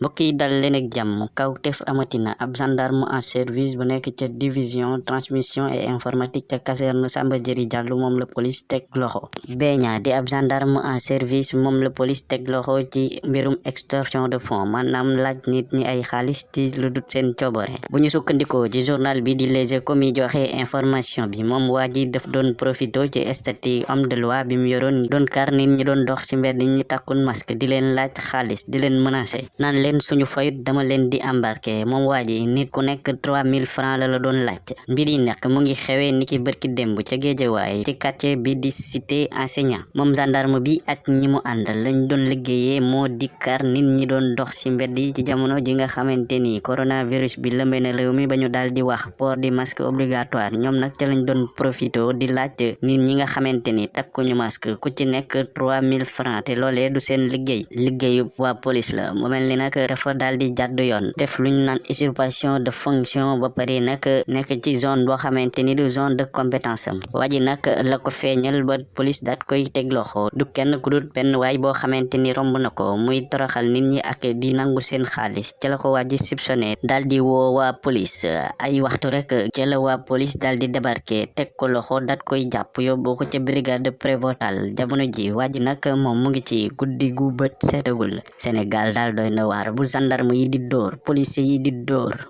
mbokk yi dal leen ak jàmm kawtef amatina ab gendarme en service bu nekk ca division transmission et informatique ca caserne Samba Diéry Diallo moom la police teg loxo. Beña di ab gendarme en service moom la police teg loxo ci mbirum extorsion de fonds maanaam laaj nit ñi ay xaalis ci lu dut seen coobare. Bu ñu sukkandikoo ci journal bi di Les Échos mi joxe information bi moom waa ji daf doon profito ci statut homme de loi bi mu yoroon doon kar nit ñi doon dox ci mbedd ñi takkun masque di leen laaj xaalis di leen menacer naan leen suñu fayut dama leen di embarqué moom waa ji nit ku nekk 3000 francs la la doon laaj mbir yi nag mu ngi xewee niki bërki démb ca géejawaay ci quartier bi di cité enseignant. Moom gendarme bi ak ñi mu àndal lañ doon liggéeyee moo di kar nit ñi doon dox ci mbedd ci jamono ji nga xamante ni coronavirus bi lëmbee na réew mi ba ñu di wax port di masque obligatoire. Ñoom nag ca lañ doon profito di laaj nit ñi nga xamante ni takkuñu masque ku ci nekk 3000 francs te loolee du seen liggéey. Liggéeyu waa police la. Ni dafa daal di jàddu yoon def luñ naan usurpation de fonction ba pare nag nekk ci zone boo xamante ni du zone de compétence am. Waa ji nag la ko feeñal ba police daat koy teg loxo. Du kenn ku dul benn waay boo xamante ni romb na ko muy toroxal nit ñi ak di nangu seen xaalis. Ca la ko waa ji soupçonné daal di woo waa police. Ay waxtu rek ca la waa police daal di débarqué teg ko loxo daat koy jàpp yóbbu ko ca brigade prévôtale jamono ji waa ji nag moom mu ngi ci guddi gu bët seetagul Sénégal daal doy na waar bu gendarme yi di dóor police yi di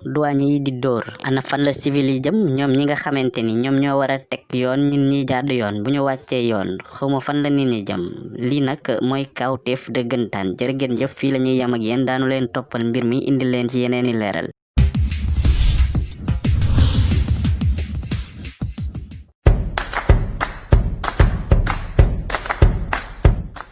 douane yi di ana fan la civil yi jëm ñoom ñi nga xamante ni ñoom ñoo war a teg yoon ñin ñi jaadu yoon bu ñu wàccee yoon xawma fan la nit ñi jëm. Lii nag mooy kawteef jëf yam ak daanu leen toppal mbir mi indi leen ci yeneeni